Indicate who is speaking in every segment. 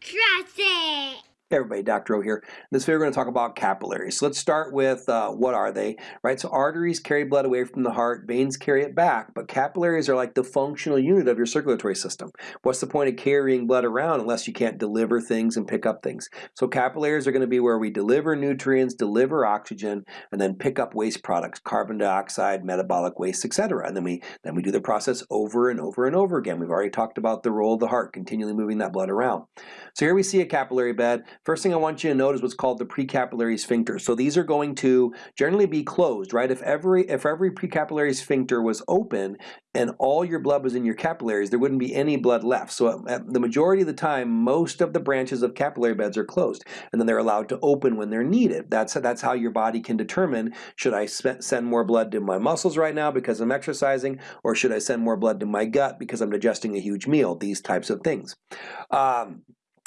Speaker 1: Trust it.
Speaker 2: Hey everybody, Dr. O here. In this video we're going to talk about capillaries. So let's start with uh, what are they, right? So arteries carry blood away from the heart, veins carry it back, but capillaries are like the functional unit of your circulatory system. What's the point of carrying blood around unless you can't deliver things and pick up things? So capillaries are going to be where we deliver nutrients, deliver oxygen, and then pick up waste products, carbon dioxide, metabolic waste, etc. And then we then we do the process over and over and over again. We've already talked about the role of the heart, continually moving that blood around. So here we see a capillary bed. First thing I want you to note is what's called the precapillary sphincter. So these are going to generally be closed, right? If every if every precapillary sphincter was open and all your blood was in your capillaries, there wouldn't be any blood left. So the majority of the time, most of the branches of capillary beds are closed, and then they're allowed to open when they're needed. That's that's how your body can determine should I send more blood to my muscles right now because I'm exercising, or should I send more blood to my gut because I'm digesting a huge meal. These types of things. Um,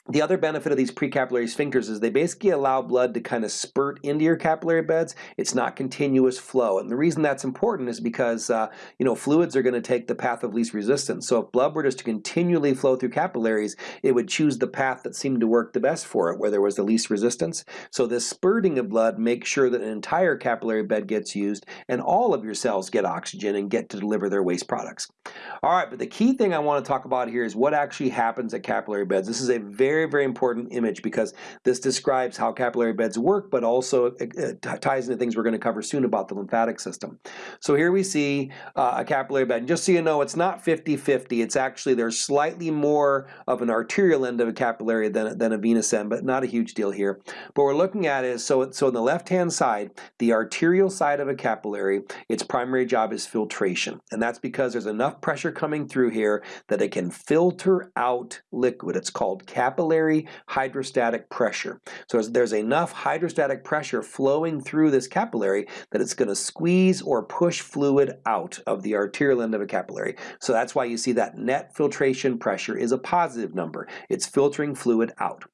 Speaker 2: the other benefit of these precapillary sphincters is they basically allow blood to kind of spurt into your capillary beds. It's not continuous flow. And the reason that's important is because uh, you know fluids are going to take the path of least resistance. So if blood were just to continually flow through capillaries, it would choose the path that seemed to work the best for it, where there was the least resistance. So this spurting of blood makes sure that an entire capillary bed gets used and all of your cells get oxygen and get to deliver their waste products. All right, but the key thing I want to talk about here is what actually happens at capillary beds. This is a very very, very important image because this describes how capillary beds work, but also it ties into things we're going to cover soon about the lymphatic system. So here we see uh, a capillary bed. And just so you know, it's not 50-50. It's actually, there's slightly more of an arterial end of a capillary than, than a venous end, but not a huge deal here. But we're looking at is, so, so on the left-hand side, the arterial side of a capillary, its primary job is filtration. And that's because there's enough pressure coming through here that it can filter out liquid. It's called capillary capillary hydrostatic pressure. So there's enough hydrostatic pressure flowing through this capillary that it's going to squeeze or push fluid out of the arterial end of a capillary. So that's why you see that net filtration pressure is a positive number. It's filtering fluid out.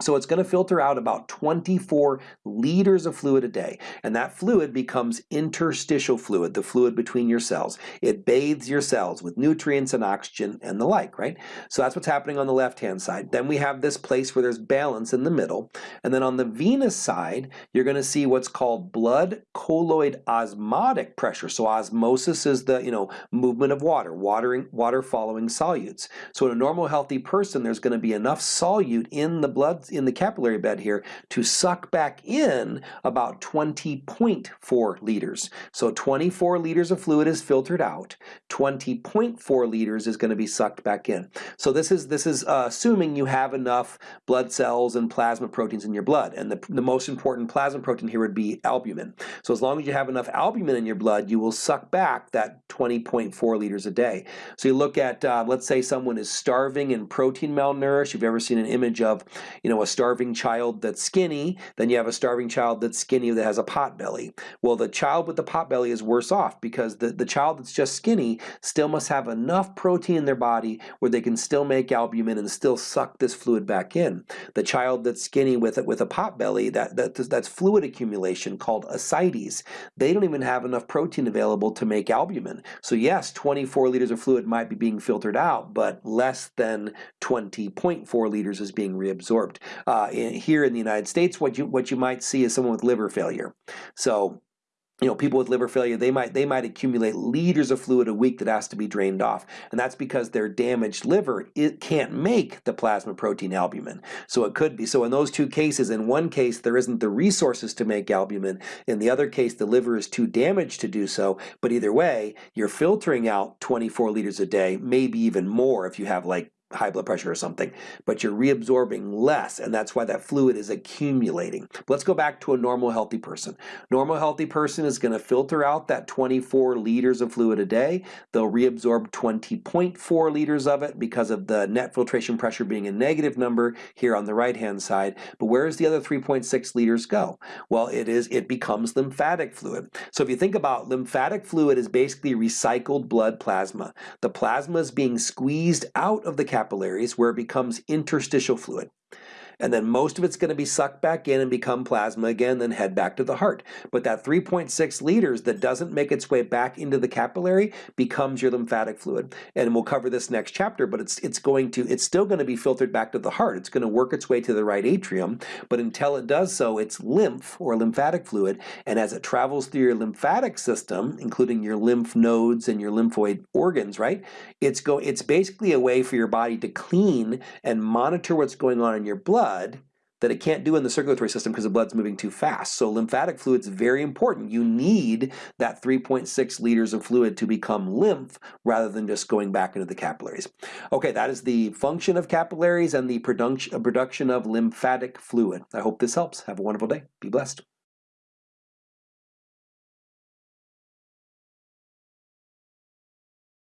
Speaker 2: So it's going to filter out about 24 liters of fluid a day. And that fluid becomes interstitial fluid, the fluid between your cells. It bathes your cells with nutrients and oxygen and the like, right? So that's what's happening on the left-hand side. Then we have this place where there's balance in the middle. And then on the venous side, you're going to see what's called blood colloid osmotic pressure. So osmosis is the, you know, movement of water, watering, water following solutes. So in a normal healthy person, there's going to be enough solute in the blood in the capillary bed here to suck back in about 20.4 liters. So 24 liters of fluid is filtered out. 20.4 liters is going to be sucked back in. So this is this is uh, assuming you have enough blood cells and plasma proteins in your blood. And the, the most important plasma protein here would be albumin. So as long as you have enough albumin in your blood, you will suck back that 20.4 liters a day. So you look at, uh, let's say someone is starving and protein malnourished. You've ever seen an image of, you know, know, a starving child that's skinny, then you have a starving child that's skinny that has a pot belly. Well, the child with the pot belly is worse off because the, the child that's just skinny still must have enough protein in their body where they can still make albumin and still suck this fluid back in. The child that's skinny with with a pot belly, that, that that's fluid accumulation called ascites. They don't even have enough protein available to make albumin. So yes, 24 liters of fluid might be being filtered out, but less than 20.4 liters is being reabsorbed. Uh, in, here in the United States, what you what you might see is someone with liver failure. So you know, people with liver failure, they might they might accumulate liters of fluid a week that has to be drained off, and that's because their damaged liver it can't make the plasma protein albumin. So it could be so in those two cases. In one case, there isn't the resources to make albumin. In the other case, the liver is too damaged to do so. But either way, you're filtering out 24 liters a day, maybe even more if you have like high blood pressure or something, but you're reabsorbing less, and that's why that fluid is accumulating. Let's go back to a normal healthy person. Normal healthy person is going to filter out that 24 liters of fluid a day. They'll reabsorb 20.4 liters of it because of the net filtration pressure being a negative number here on the right-hand side. But where does the other 3.6 liters go? Well, it is it becomes lymphatic fluid. So if you think about lymphatic fluid is basically recycled blood plasma. The plasma is being squeezed out of the capillaries where it becomes interstitial fluid. And then most of it's going to be sucked back in and become plasma again, then head back to the heart. But that 3.6 liters that doesn't make its way back into the capillary becomes your lymphatic fluid. And we'll cover this next chapter, but it's it's going to it's still going to be filtered back to the heart. It's going to work its way to the right atrium, but until it does so, it's lymph or lymphatic fluid, and as it travels through your lymphatic system, including your lymph nodes and your lymphoid organs, right? It's go it's basically a way for your body to clean and monitor what's going on in your blood that it can't do in the circulatory system because the blood's moving too fast. So lymphatic fluid's very important. You need that 3.6 liters of fluid to become lymph rather than just going back into the capillaries. Okay, that is the function of capillaries and the production of lymphatic fluid. I hope this helps. Have a wonderful day. Be blessed.